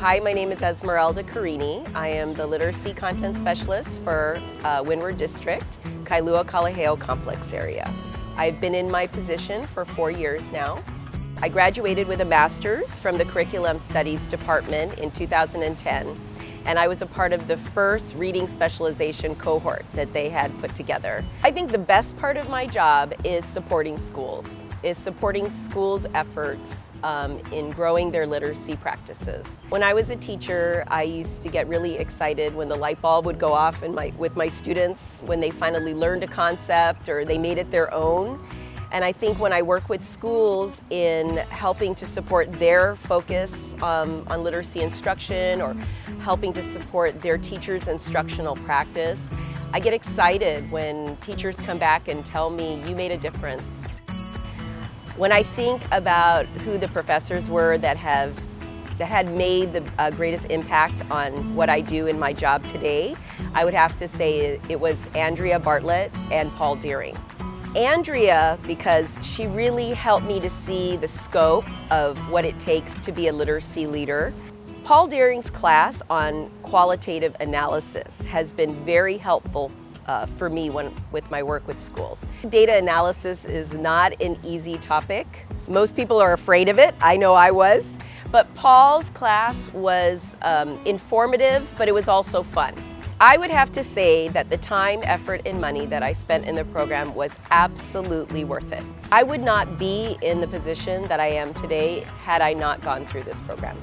Hi, my name is Esmeralda Carini. I am the Literacy Content Specialist for uh, Windward District, Kailua Kalaheo Complex area. I've been in my position for four years now. I graduated with a master's from the Curriculum Studies Department in 2010 and I was a part of the first reading specialization cohort that they had put together. I think the best part of my job is supporting schools, is supporting schools' efforts um, in growing their literacy practices. When I was a teacher, I used to get really excited when the light bulb would go off in my, with my students when they finally learned a concept or they made it their own. And I think when I work with schools in helping to support their focus um, on literacy instruction or helping to support their teachers' instructional practice, I get excited when teachers come back and tell me, you made a difference. When I think about who the professors were that have that had made the uh, greatest impact on what I do in my job today, I would have to say it was Andrea Bartlett and Paul Deering. Andrea, because she really helped me to see the scope of what it takes to be a literacy leader. Paul Deering's class on qualitative analysis has been very helpful uh, for me when, with my work with schools. Data analysis is not an easy topic. Most people are afraid of it. I know I was. But Paul's class was um, informative, but it was also fun. I would have to say that the time, effort, and money that I spent in the program was absolutely worth it. I would not be in the position that I am today had I not gone through this program.